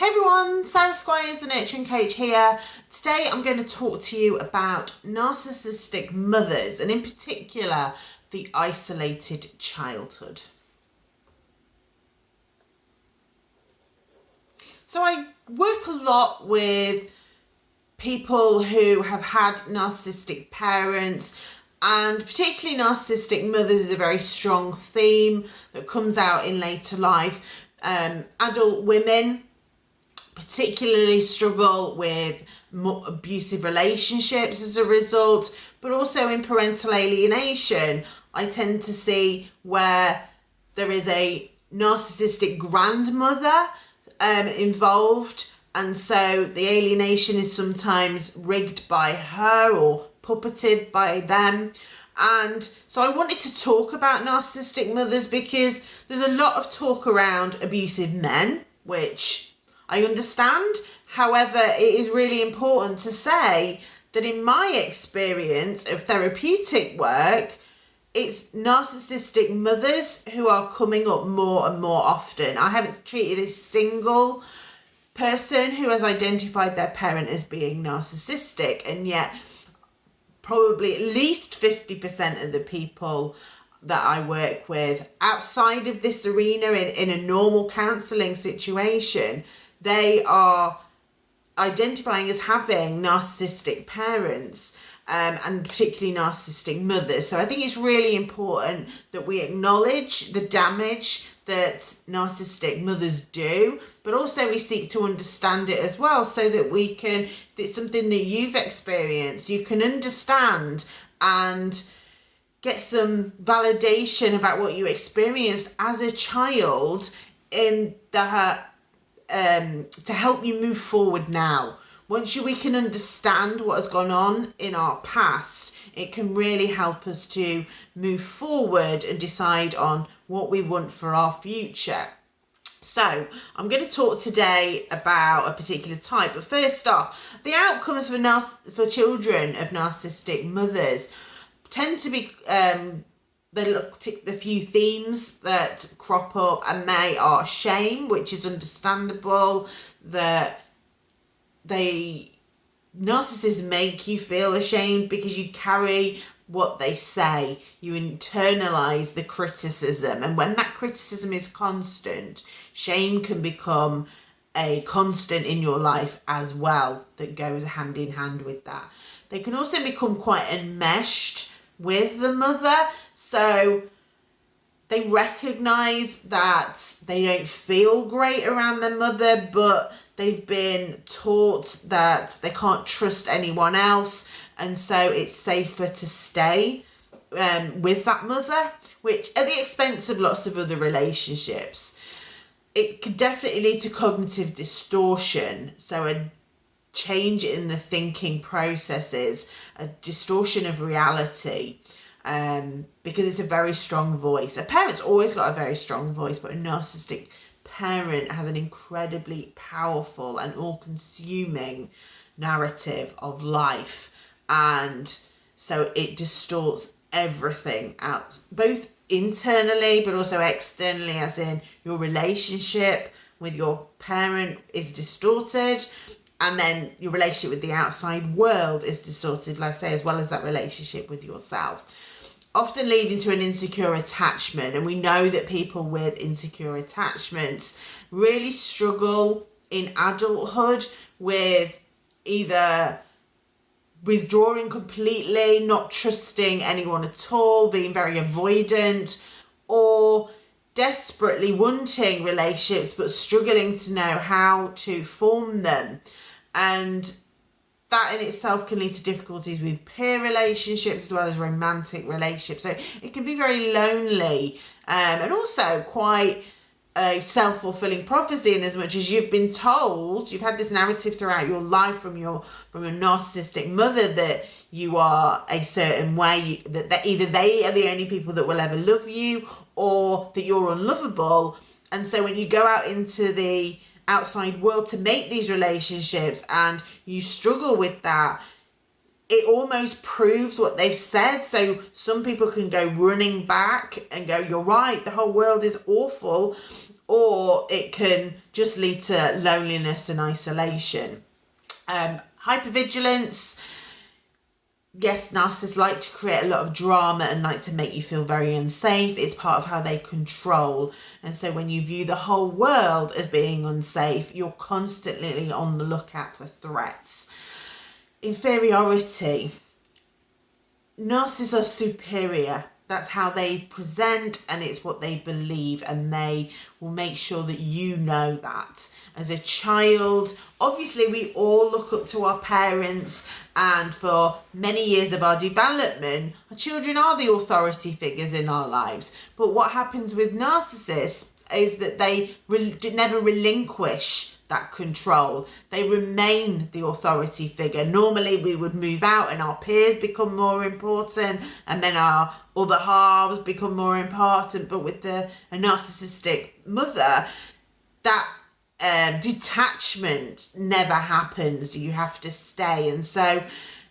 Hey everyone, Sarah Squires, the Nurturing Coach here. Today I'm going to talk to you about narcissistic mothers and in particular the isolated childhood. So I work a lot with people who have had narcissistic parents and particularly narcissistic mothers is a very strong theme that comes out in later life. Um, adult women particularly struggle with abusive relationships as a result, but also in parental alienation, I tend to see where there is a narcissistic grandmother um, involved, and so the alienation is sometimes rigged by her or puppeted by them. And so I wanted to talk about narcissistic mothers because there's a lot of talk around abusive men, which I understand. However, it is really important to say that in my experience of therapeutic work, it's narcissistic mothers who are coming up more and more often. I haven't treated a single person who has identified their parent as being narcissistic, and yet probably at least 50% of the people that I work with outside of this arena in, in a normal counselling situation they are identifying as having narcissistic parents um, and particularly narcissistic mothers. So I think it's really important that we acknowledge the damage that narcissistic mothers do, but also we seek to understand it as well so that we can, if it's something that you've experienced, you can understand and get some validation about what you experienced as a child in the um, to help you move forward now. Once you, we can understand what has gone on in our past, it can really help us to move forward and decide on what we want for our future. So I'm going to talk today about a particular type, but first off, the outcomes for, for children of narcissistic mothers tend to be um, they at a few themes that crop up and they are shame which is understandable that they narcissists make you feel ashamed because you carry what they say. You internalize the criticism. And when that criticism is constant shame can become a constant in your life as well that goes hand in hand with that. They can also become quite enmeshed with the mother so they recognize that they don't feel great around their mother, but they've been taught that they can't trust anyone else. And so it's safer to stay um, with that mother, which at the expense of lots of other relationships. It could definitely lead to cognitive distortion. So a change in the thinking processes, a distortion of reality um, because it's a very strong voice. A parent's always got a very strong voice, but a narcissistic parent has an incredibly powerful and all-consuming narrative of life. And so it distorts everything out, both internally, but also externally, as in your relationship with your parent is distorted and then your relationship with the outside world is distorted, like I say, as well as that relationship with yourself often leading to an insecure attachment. And we know that people with insecure attachments really struggle in adulthood with either withdrawing completely, not trusting anyone at all, being very avoidant, or desperately wanting relationships but struggling to know how to form them. And that in itself can lead to difficulties with peer relationships as well as romantic relationships. So it can be very lonely um, and also quite a self-fulfilling prophecy in as much as you've been told you've had this narrative throughout your life from your from your narcissistic mother that you are a certain way that, that either they are the only people that will ever love you or that you're unlovable and so when you go out into the outside world to make these relationships and you struggle with that it almost proves what they've said so some people can go running back and go you're right the whole world is awful or it can just lead to loneliness and isolation. Um, hypervigilance. Yes, narcissists like to create a lot of drama and like to make you feel very unsafe. It's part of how they control. And so when you view the whole world as being unsafe, you're constantly on the lookout for threats. Inferiority. Narcissists are superior that's how they present and it's what they believe and they will make sure that you know that as a child obviously we all look up to our parents and for many years of our development our children are the authority figures in our lives but what happens with narcissists is that they re- never relinquish that control. They remain the authority figure. Normally, we would move out and our peers become more important, and then our other halves become more important. But with the a narcissistic mother, that um, detachment never happens. You have to stay, and so.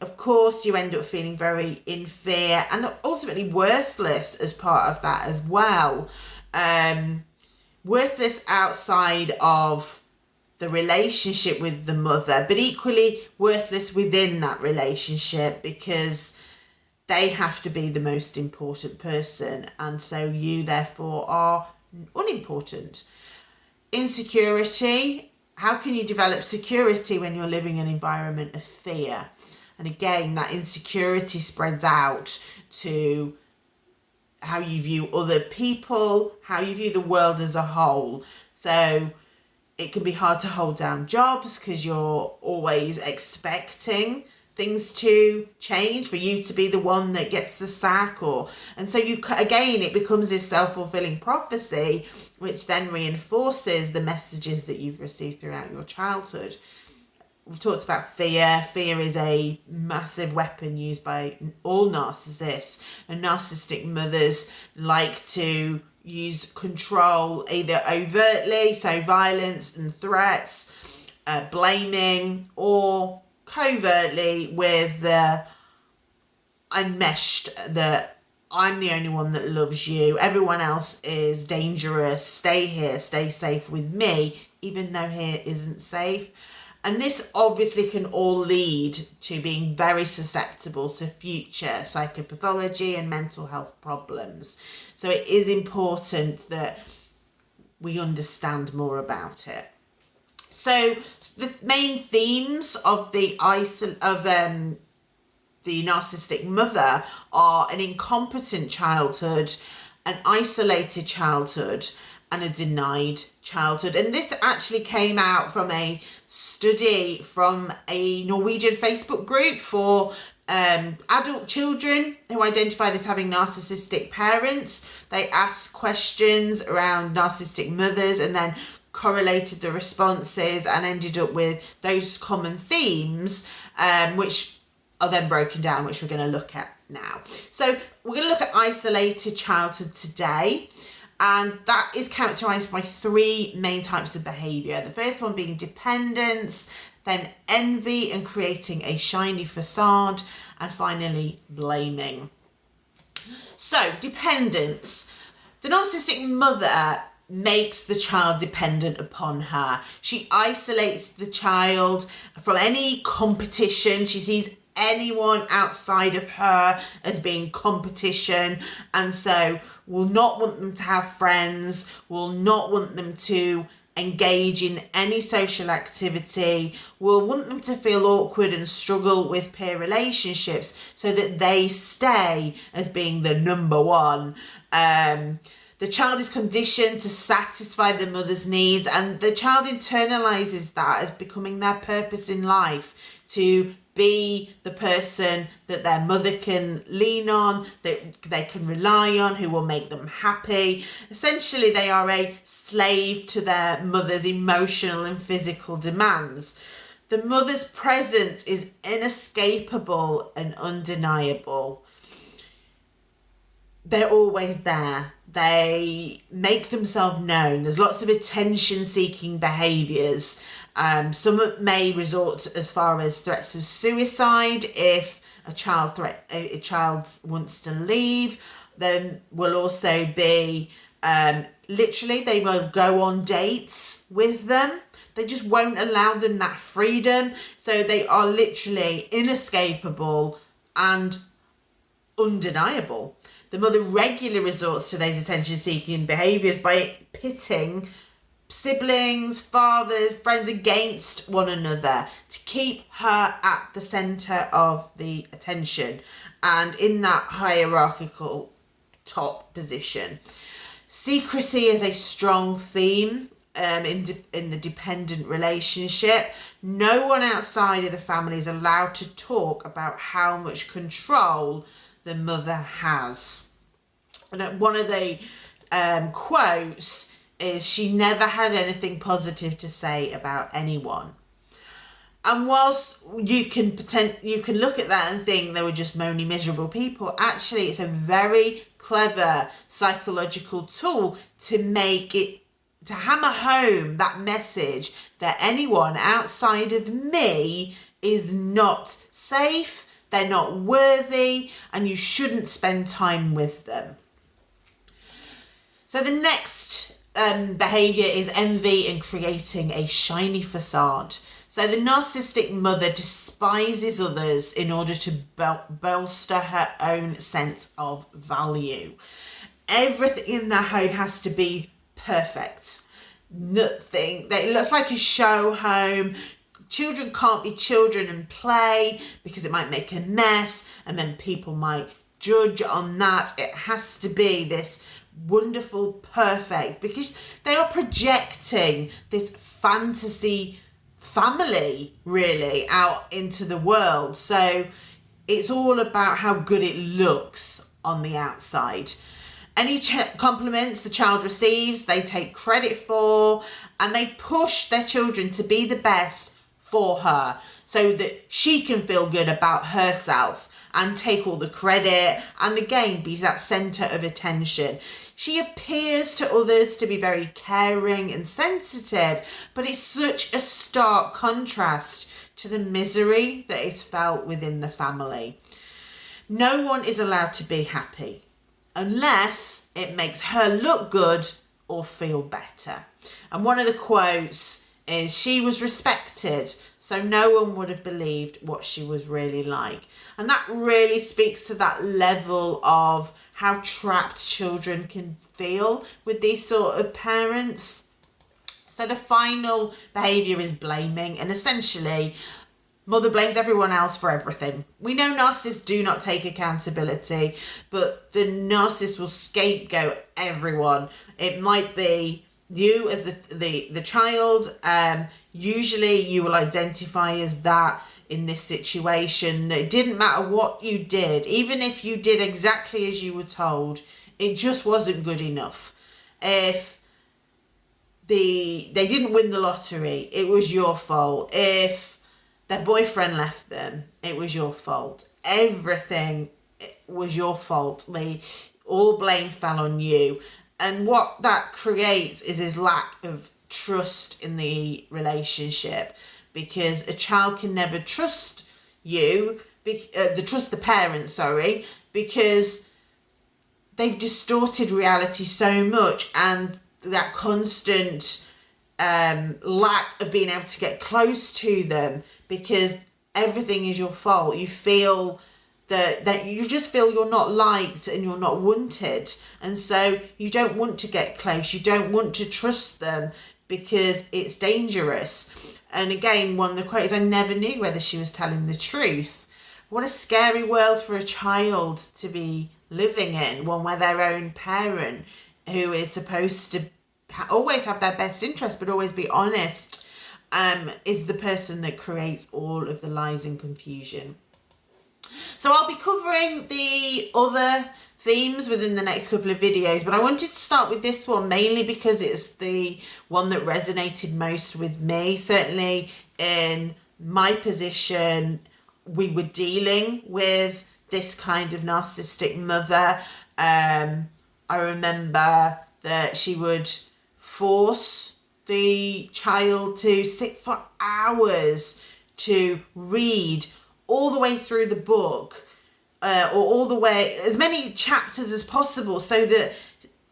Of course, you end up feeling very in fear and ultimately worthless as part of that as well. Um, worthless outside of the relationship with the mother, but equally worthless within that relationship because they have to be the most important person, and so you therefore are unimportant. Insecurity how can you develop security when you're living in an environment of fear? And again, that insecurity spreads out to how you view other people, how you view the world as a whole. So it can be hard to hold down jobs because you're always expecting things to change for you to be the one that gets the sack or and so you again it becomes this self-fulfilling prophecy which then reinforces the messages that you've received throughout your childhood. We've talked about fear. Fear is a massive weapon used by all narcissists and narcissistic mothers like to use control either overtly, so violence and threats, uh, blaming, or covertly with the enmeshed that I'm the only one that loves you. Everyone else is dangerous. Stay here, stay safe with me, even though here isn't safe. And this obviously can all lead to being very susceptible to future psychopathology and mental health problems. So it is important that we understand more about it. So the main themes of the isol- of um, the narcissistic mother are an incompetent childhood, an isolated childhood, and a denied childhood. And this actually came out from a study from a Norwegian Facebook group for um, adult children who identified as having narcissistic parents. They asked questions around narcissistic mothers and then correlated the responses and ended up with those common themes, um, which are then broken down, which we're going to look at now. So we're going to look at isolated childhood today. And that is characterized by three main types of behavior. The first one being dependence, then envy and creating a shiny facade, and finally blaming. So, dependence. The narcissistic mother makes the child dependent upon her. She isolates the child from any competition. She sees anyone outside of her as being competition and so will not want them to have friends, will not want them to engage in any social activity, will want them to feel awkward and struggle with peer relationships so that they stay as being the number one. Um, the child is conditioned to satisfy the mother's needs, and the child internalizes that as becoming their purpose in life to be the person that their mother can lean on, that they can rely on, who will make them happy. Essentially, they are a slave to their mother's emotional and physical demands. The mother's presence is inescapable and undeniable. They're always there. They make themselves known. There's lots of attention seeking behaviours um, some may resort as far as threats of suicide if a child threat a, child wants to leave. Then will also be Um, literally, they will go on dates with them. They just won't allow them that freedom. So they are literally inescapable and undeniable. The mother regularly resorts to these attention seeking behaviours by pitting siblings, fathers, friends against one another to keep her at the centre of the attention and in that hierarchical top position. Secrecy is a strong theme um, in, in the dependent relationship. No one outside of the family is allowed to talk about how much control the mother has. And one of the um, quotes is she never had anything positive to say about anyone. And whilst you can pretend, you can look at that and think they were just moany, miserable people, actually, it's a very clever psychological tool to make it to hammer home that message that anyone outside of me is not safe, they're not worthy, and you shouldn't spend time with them. So the next um, behavior is envy and creating a shiny facade. So the narcissistic mother despises others in order to bol- bolster her own sense of value. Everything in the home has to be perfect. Nothing. It looks like a show home. Children can't be children and play because it might make a mess and then people might judge on that. It has to be this wonderful, perfect, because they are projecting this fantasy family really out into the world. So it's all about how good it looks on the outside. Any compliments the child receives, they take credit for, and they push their children to be the best for her so that she can feel good about herself and take all the credit and again be that center of attention. She appears to others to be very caring and sensitive, but it's such a stark contrast to the misery that is felt within the family. No one is allowed to be happy unless it makes her look good or feel better. And one of the quotes is she was respected, so no one would have believed what she was really like. And that really speaks to that level of how trapped children can feel with these sort of parents. So the final behaviour is blaming, and essentially, mother blames everyone else for everything. We know narcissists do not take accountability, but the narcissist will scapegoat everyone. It might be you as the the, the child. Um, usually, you will identify as that in this situation. It didn't matter what you did, even if you did exactly as you were told, it just wasn't good enough. If the they didn't win the lottery, it was your fault. If their boyfriend left them, it was your fault. Everything was your fault. They all blame fell on you. And what that creates is his lack of trust in the relationship because a child can never trust you, uh, the trust the parents, sorry, because they've distorted reality so much and that constant um, lack of being able to get close to them because everything is your fault. You feel that that you just feel you're not liked and you're not wanted, and so you don't want to get close. You don't want to trust them because it's dangerous. And again, one of the quotes, I never knew whether she was telling the truth. What a scary world for a child to be living in, one where their own parent, who is supposed to always have their best interest but always be honest, um, is the person that creates all of the lies and confusion. So I'll be covering the other themes within the next couple of videos but I wanted to start with this one mainly because it's the one that resonated most with me. Certainly in my position we were dealing with this kind of narcissistic mother. Um, I remember that she would force the child to sit for hours to read all the way through the book uh, or all the way as many chapters as possible so that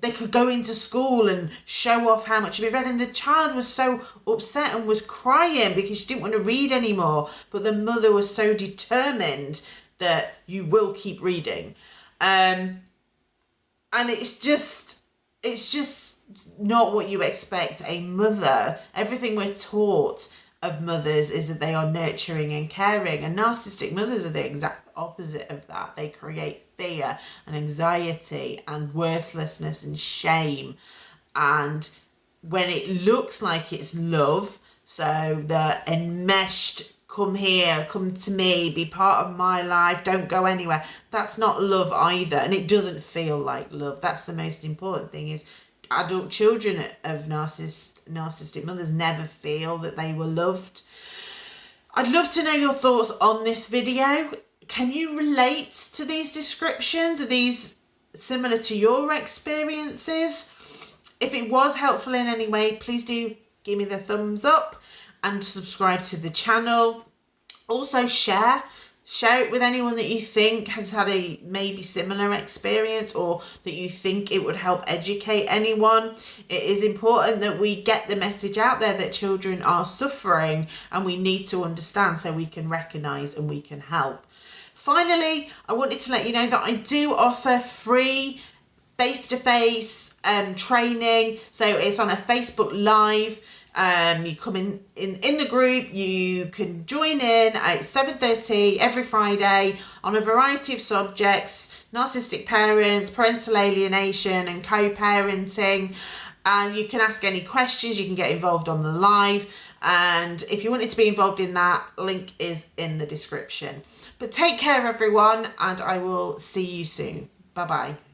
they could go into school and show off how much they've read. And the child was so upset and was crying because she didn't want to read anymore. But the mother was so determined that you will keep reading. Um, and it's just it's just not what you expect. A mother everything we're taught of mothers is that they are nurturing and caring and narcissistic mothers are the exact opposite of that. They create fear and anxiety and worthlessness and shame. And when it looks like it's love so the enmeshed come here come to me be part of my life don't go anywhere that's not love either. And it doesn't feel like love. That's the most important thing is adult children of narcissist, narcissistic mothers never feel that they were loved. I'd love to know your thoughts on this video. Can you relate to these descriptions? Are these similar to your experiences? If it was helpful in any way, please do give me the thumbs up and subscribe to the channel. Also share share it with anyone that you think has had a maybe similar experience or that you think it would help educate anyone. It is important that we get the message out there that children are suffering and we need to understand so we can recognize and we can help. Finally i wanted to let you know that i do offer free face-to-face um, training. So it's on a facebook live um, you come in, in in the group you can join in at 7.30 every friday on a variety of subjects narcissistic parents parental alienation and co-parenting. And you can ask any questions you can get involved on the live. And if you wanted to be involved in that link is in the description. But take care everyone and i will see you soon. Bye bye